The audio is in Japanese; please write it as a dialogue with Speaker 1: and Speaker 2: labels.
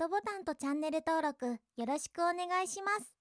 Speaker 1: ドボタンとチャンネル登録よろしくお願いします。